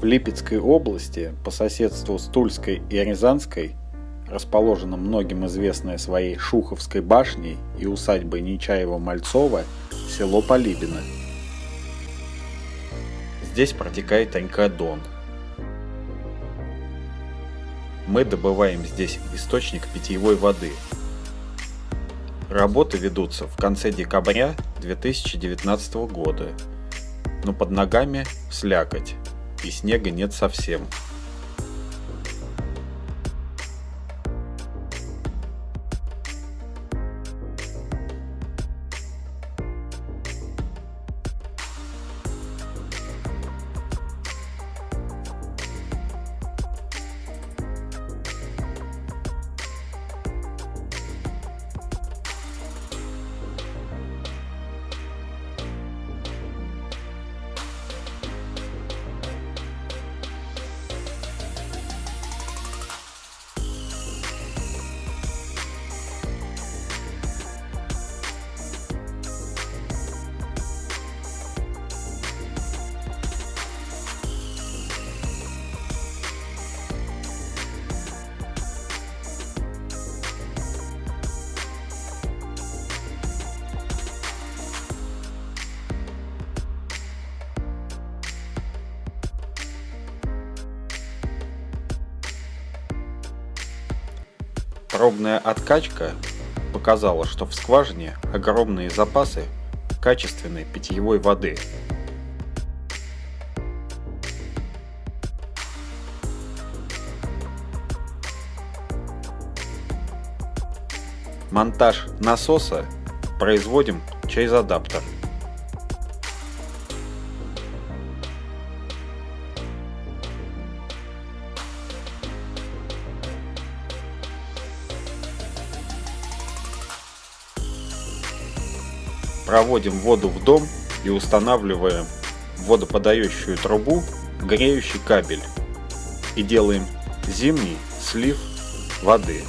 В Липецкой области, по соседству с Тульской и Рязанской, расположена многим известная своей Шуховской башней и усадьбой Нечаева-Мальцова село Полибино. Здесь протекает река Дон. Мы добываем здесь источник питьевой воды. Работы ведутся в конце декабря 2019 года, но под ногами слякоть и снега нет совсем. Пробная откачка показала, что в скважине огромные запасы качественной питьевой воды. Монтаж насоса производим через адаптер. Проводим воду в дом и устанавливаем в водоподающую трубу греющий кабель и делаем зимний слив воды.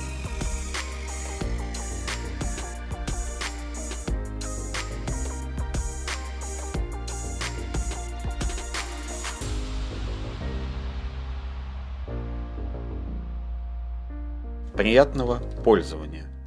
Приятного пользования!